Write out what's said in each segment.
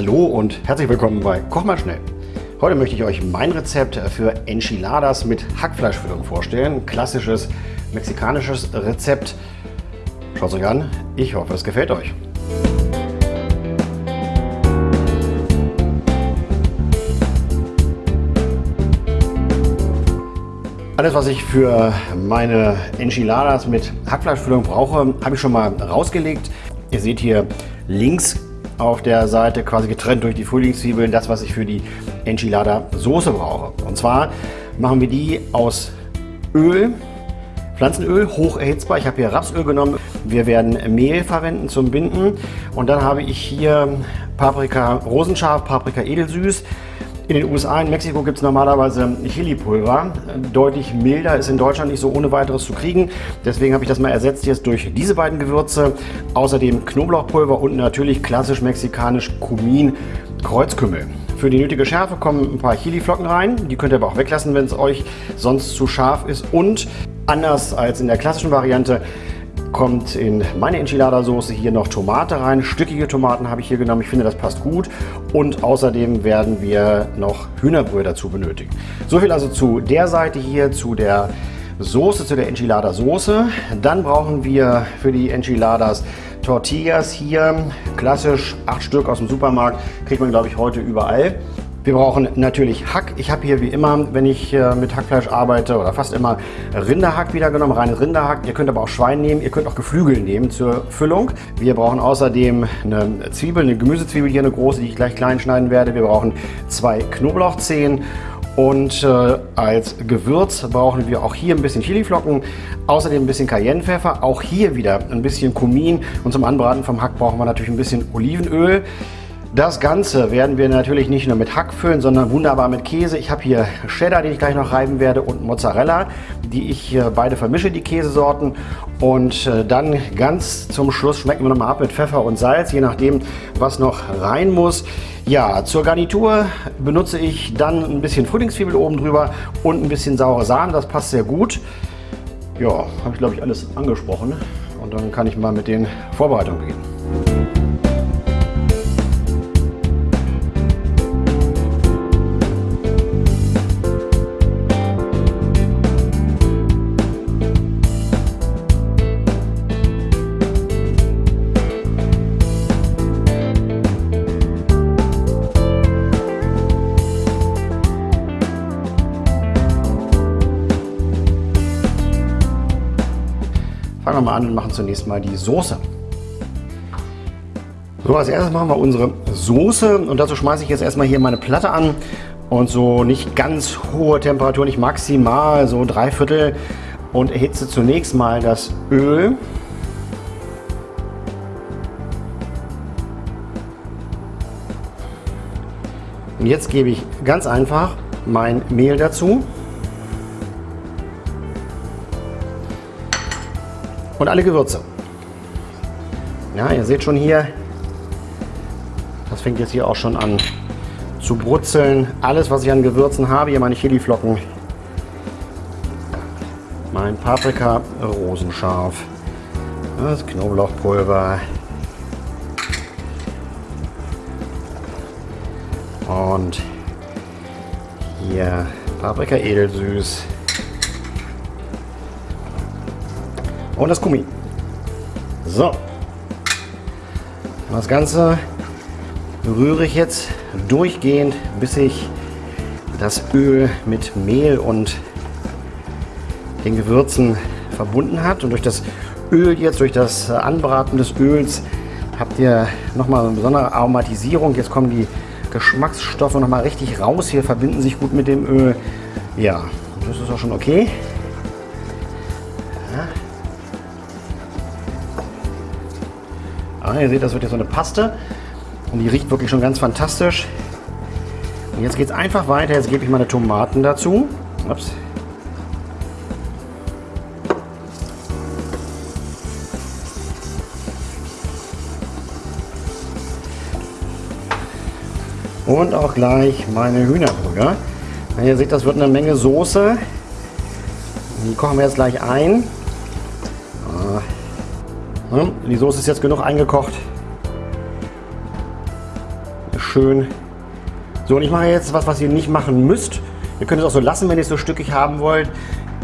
Hallo und herzlich willkommen bei Koch mal schnell. Heute möchte ich euch mein Rezept für Enchiladas mit Hackfleischfüllung vorstellen. Klassisches mexikanisches Rezept. Schaut es euch an. Ich hoffe, es gefällt euch. Alles, was ich für meine Enchiladas mit Hackfleischfüllung brauche, habe ich schon mal rausgelegt. Ihr seht hier links auf der Seite quasi getrennt durch die Frühlingszwiebeln das, was ich für die Enchilada Soße brauche. Und zwar machen wir die aus Öl, Pflanzenöl, hoch erhitzbar. Ich habe hier Rapsöl genommen. Wir werden Mehl verwenden zum Binden. Und dann habe ich hier Paprika rosenscharf, Paprika edelsüß, in den USA, in Mexiko gibt es normalerweise Chili-Pulver. Deutlich milder, ist in Deutschland nicht so ohne weiteres zu kriegen. Deswegen habe ich das mal ersetzt jetzt durch diese beiden Gewürze. Außerdem Knoblauchpulver und natürlich klassisch mexikanisch Kumin, Kreuzkümmel. Für die nötige Schärfe kommen ein paar Chili-Flocken rein. Die könnt ihr aber auch weglassen, wenn es euch sonst zu scharf ist. Und anders als in der klassischen Variante kommt in meine Enchilada-Soße hier noch Tomate rein. Stückige Tomaten habe ich hier genommen. Ich finde, das passt gut. Und außerdem werden wir noch Hühnerbrühe dazu benötigen. So viel also zu der Seite hier, zu der Soße, zu der Enchilada-Soße. Dann brauchen wir für die Enchiladas Tortillas hier. Klassisch acht Stück aus dem Supermarkt. Kriegt man, glaube ich, heute überall. Wir brauchen natürlich Hack. Ich habe hier wie immer, wenn ich äh, mit Hackfleisch arbeite oder fast immer Rinderhack wieder genommen, reines Rinderhack. Ihr könnt aber auch Schwein nehmen, ihr könnt auch Geflügel nehmen zur Füllung. Wir brauchen außerdem eine Zwiebel, eine Gemüsezwiebel hier, eine große, die ich gleich klein schneiden werde. Wir brauchen zwei Knoblauchzehen und äh, als Gewürz brauchen wir auch hier ein bisschen Chiliflocken, außerdem ein bisschen Cayennepfeffer, auch hier wieder ein bisschen Kumin und zum Anbraten vom Hack brauchen wir natürlich ein bisschen Olivenöl. Das Ganze werden wir natürlich nicht nur mit Hack füllen, sondern wunderbar mit Käse. Ich habe hier Cheddar, den ich gleich noch reiben werde und Mozzarella, die ich beide vermische, die Käsesorten. Und äh, dann ganz zum Schluss schmecken wir nochmal ab mit Pfeffer und Salz, je nachdem, was noch rein muss. Ja, zur Garnitur benutze ich dann ein bisschen Frühlingszwiebel oben drüber und ein bisschen saure Sahne. Das passt sehr gut. Ja, habe ich glaube ich alles angesprochen. Und dann kann ich mal mit den Vorbereitungen beginnen. Mal an und machen zunächst mal die Soße. So, als erstes machen wir unsere Soße und dazu schmeiße ich jetzt erstmal hier meine Platte an und so nicht ganz hohe Temperatur, nicht maximal, so drei Viertel und erhitze zunächst mal das Öl. Und jetzt gebe ich ganz einfach mein Mehl dazu. Und alle Gewürze. Ja, ihr seht schon hier, das fängt jetzt hier auch schon an zu brutzeln. Alles, was ich an Gewürzen habe, hier meine Chiliflocken, mein Paprika rosenscharf, das Knoblauchpulver und hier Paprika edelsüß. Und das Gummi. So. Das Ganze rühre ich jetzt durchgehend, bis ich das Öl mit Mehl und den Gewürzen verbunden hat. Und durch das Öl jetzt, durch das Anbraten des Öls, habt ihr nochmal eine besondere Aromatisierung. Jetzt kommen die Geschmacksstoffe nochmal richtig raus. Hier verbinden sich gut mit dem Öl. Ja, das ist auch schon okay. Ihr seht, das wird jetzt so eine Paste und die riecht wirklich schon ganz fantastisch. Und jetzt geht es einfach weiter. Jetzt gebe ich meine Tomaten dazu. Ups. Und auch gleich meine Hühnerbrühe. Ihr seht, das wird eine Menge Soße. Die kochen wir jetzt gleich ein. Die Soße ist jetzt genug eingekocht. schön. So, und ich mache jetzt was, was ihr nicht machen müsst. Ihr könnt es auch so lassen, wenn ihr es so stückig haben wollt.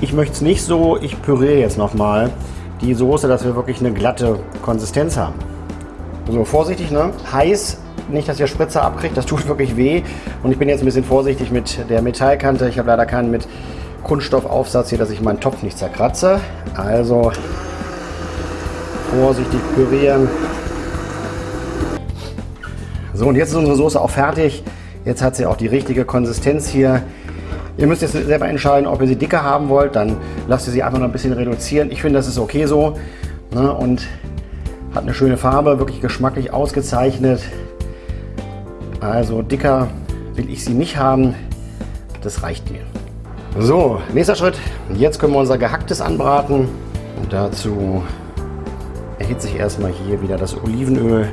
Ich möchte es nicht so. Ich püriere jetzt nochmal die Soße, dass wir wirklich eine glatte Konsistenz haben. So, vorsichtig, ne? Heiß, nicht, dass ihr Spritzer abkriegt, das tut wirklich weh. Und ich bin jetzt ein bisschen vorsichtig mit der Metallkante. Ich habe leider keinen mit Kunststoffaufsatz hier, dass ich meinen Topf nicht zerkratze. Also vorsichtig pürieren. So, und jetzt ist unsere Soße auch fertig. Jetzt hat sie auch die richtige Konsistenz hier. Ihr müsst jetzt selber entscheiden, ob ihr sie dicker haben wollt. Dann lasst ihr sie einfach noch ein bisschen reduzieren. Ich finde, das ist okay so. Ne? Und hat eine schöne Farbe, wirklich geschmacklich ausgezeichnet. Also dicker will ich sie nicht haben. Das reicht mir. So, nächster Schritt. Jetzt können wir unser Gehacktes anbraten. Und dazu erhitze ich erstmal hier wieder das Olivenöl.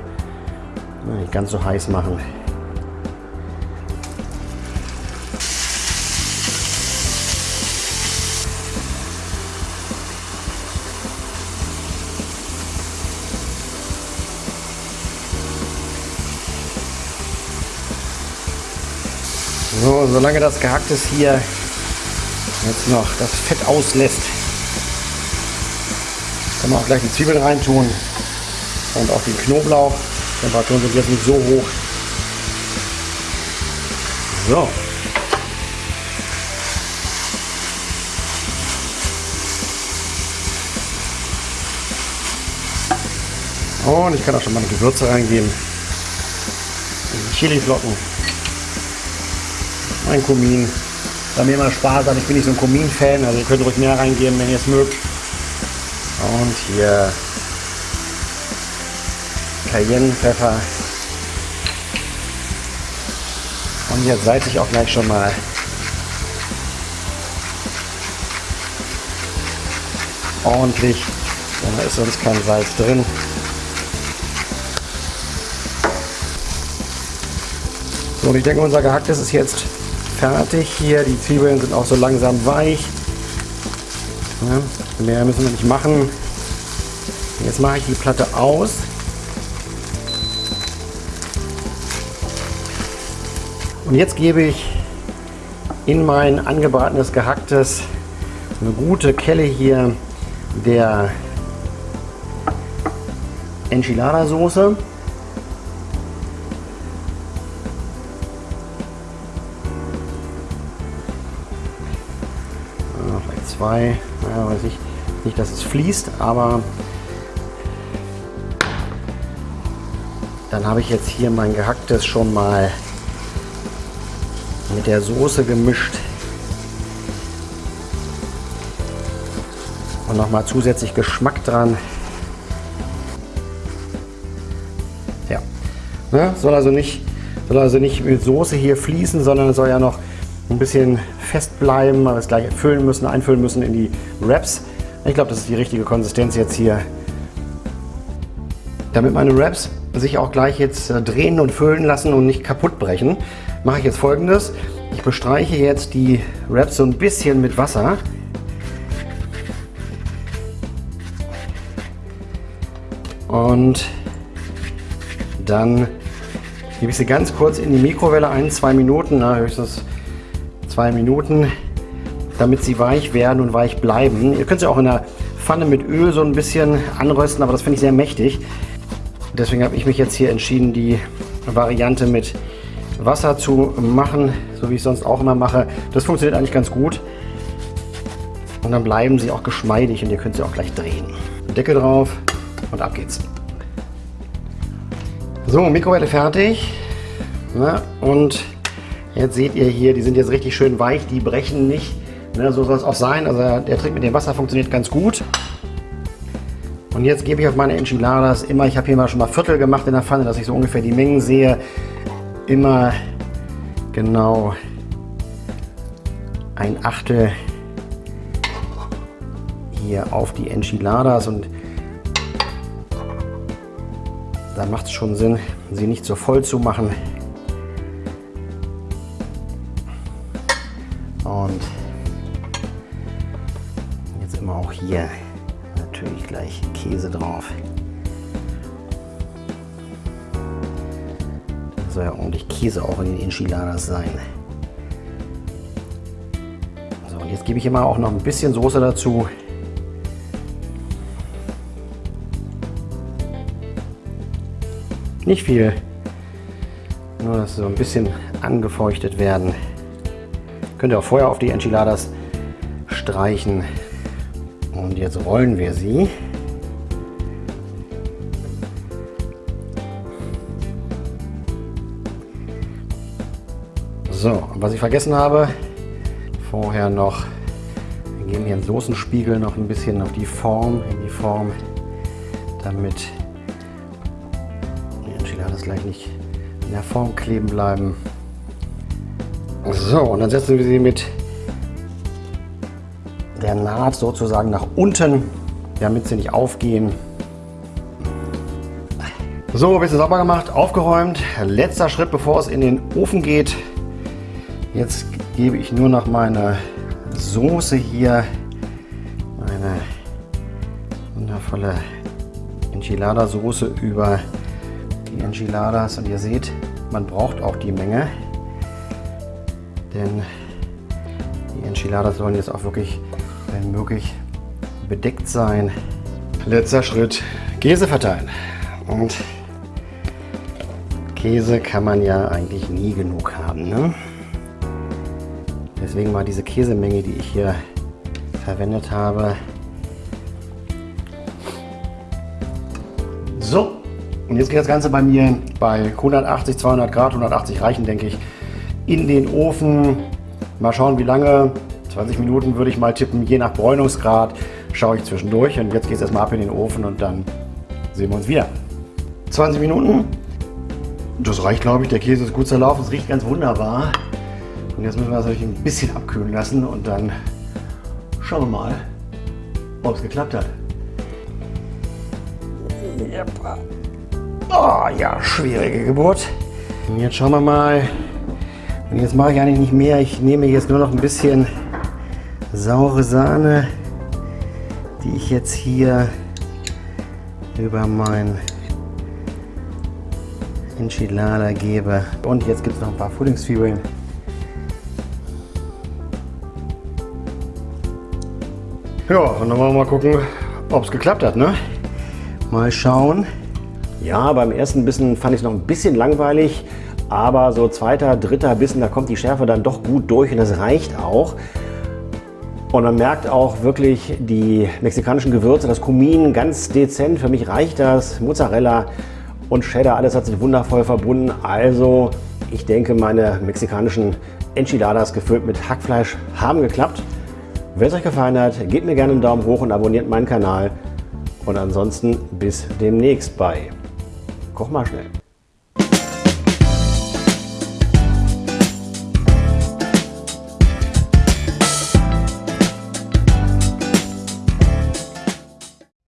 Nicht ganz so heiß machen. So, solange das gehackt ist hier jetzt noch das Fett auslässt, kann man auch gleich die Zwiebeln reintun und auch den Knoblauch. Temperaturen sind jetzt nicht so hoch. So. Und ich kann auch schon mal Gewürze reingeben. Chiliflocken. Ein Kumin. Da mir immer Spaß hat. Ich bin nicht so ein Kumin-Fan, also ihr könnt ruhig mehr reingeben, wenn ihr es mögt. Und hier Cayennepfeffer. Und jetzt salze ich auch gleich schon mal. Ordentlich. Da ist sonst kein Salz drin. So, und ich denke, unser gehacktes ist jetzt fertig hier. Die Zwiebeln sind auch so langsam weich. Ja, mehr müssen wir nicht machen. Mache ich die Platte aus. Und jetzt gebe ich in mein angebratenes gehacktes eine gute Kelle hier der Enchilada Soße. Vielleicht zwei, ja, weiß ich nicht, dass es fließt, aber dann habe ich jetzt hier mein gehacktes schon mal mit der Soße gemischt. Und nochmal zusätzlich Geschmack dran. Ja, ne? soll, also nicht, soll also nicht mit Soße hier fließen, sondern soll ja noch ein bisschen fest bleiben, weil wir es gleich füllen müssen, einfüllen müssen in die Wraps. Ich glaube, das ist die richtige Konsistenz jetzt hier. Damit meine Wraps sich auch gleich jetzt äh, drehen und füllen lassen und nicht kaputt brechen, mache ich jetzt folgendes. Ich bestreiche jetzt die Wraps so ein bisschen mit Wasser. Und dann gebe ich sie ganz kurz in die Mikrowelle ein, zwei Minuten, na, höchstens zwei Minuten, damit sie weich werden und weich bleiben. Ihr könnt sie auch in der Pfanne mit Öl so ein bisschen anrösten, aber das finde ich sehr mächtig. Deswegen habe ich mich jetzt hier entschieden, die Variante mit Wasser zu machen, so wie ich sonst auch immer mache. Das funktioniert eigentlich ganz gut. Und dann bleiben sie auch geschmeidig und ihr könnt sie auch gleich drehen. Deckel drauf und ab geht's. So, Mikrowelle fertig. Na, und jetzt seht ihr hier, die sind jetzt richtig schön weich, die brechen nicht. Na, so soll es auch sein. Also der Trick mit dem Wasser funktioniert ganz gut. Und jetzt gebe ich auf meine Enchiladas. Immer, ich habe hier mal schon mal Viertel gemacht in der Pfanne, dass ich so ungefähr die Mengen sehe, immer genau ein Achtel hier auf die Enchiladas. Und da macht es schon Sinn, sie nicht so voll zu machen. Und jetzt immer auch hier Käse drauf. soll ja ordentlich Käse auch in den Enchiladas sein. So, und jetzt gebe ich immer auch noch ein bisschen Soße dazu. Nicht viel, nur dass sie so ein bisschen angefeuchtet werden. Könnt ihr auch vorher auf die Enchiladas streichen. Und jetzt rollen wir sie. So, was ich vergessen habe, vorher noch, wir geben hier einen Soßenspiegel noch ein bisschen auf die Form, in die Form, damit die Enchiladas gleich nicht in der Form kleben bleiben. So, und dann setzen wir sie mit der Naht sozusagen nach unten, damit sie nicht aufgehen. So, ein bisschen sauber gemacht, aufgeräumt. Letzter Schritt, bevor es in den Ofen geht. Jetzt gebe ich nur noch meine Soße hier, meine wundervolle Enchilada-Soße über die Enchiladas. Und ihr seht, man braucht auch die Menge, denn die Enchiladas sollen jetzt auch wirklich wenn möglich bedeckt sein. Letzter Schritt, Käse verteilen. Und Käse kann man ja eigentlich nie genug haben. Ne? Deswegen mal diese Käsemenge, die ich hier verwendet habe. So, und jetzt geht das Ganze bei mir bei 180, 200 Grad, 180 reichen denke ich, in den Ofen. Mal schauen, wie lange. 20 Minuten würde ich mal tippen, je nach Bräunungsgrad schaue ich zwischendurch. Und jetzt geht es erstmal ab in den Ofen und dann sehen wir uns wieder. 20 Minuten. Das reicht, glaube ich. Der Käse ist gut zerlaufen. Es riecht ganz wunderbar. Und jetzt müssen wir das natürlich ein bisschen abkühlen lassen und dann schauen wir mal, ob es geklappt hat. Oh ja, schwierige Geburt. Und jetzt schauen wir mal. Und jetzt mache ich eigentlich nicht mehr. Ich nehme jetzt nur noch ein bisschen saure Sahne, die ich jetzt hier über mein Enchilada gebe. Und jetzt gibt es noch ein paar Frühlingszwiebeln. Ja, und dann wollen wir mal gucken, ob es geklappt hat. Ne? Mal schauen. Ja, beim ersten Bissen fand ich es noch ein bisschen langweilig, aber so zweiter, dritter Bissen, da kommt die Schärfe dann doch gut durch und das reicht auch. Und man merkt auch wirklich die mexikanischen Gewürze, das Kumin ganz dezent. Für mich reicht das. Mozzarella und Cheddar, alles hat sich wundervoll verbunden. Also ich denke, meine mexikanischen Enchiladas gefüllt mit Hackfleisch haben geklappt. Wenn es euch gefallen hat, gebt mir gerne einen Daumen hoch und abonniert meinen Kanal. Und ansonsten bis demnächst bei Koch mal schnell.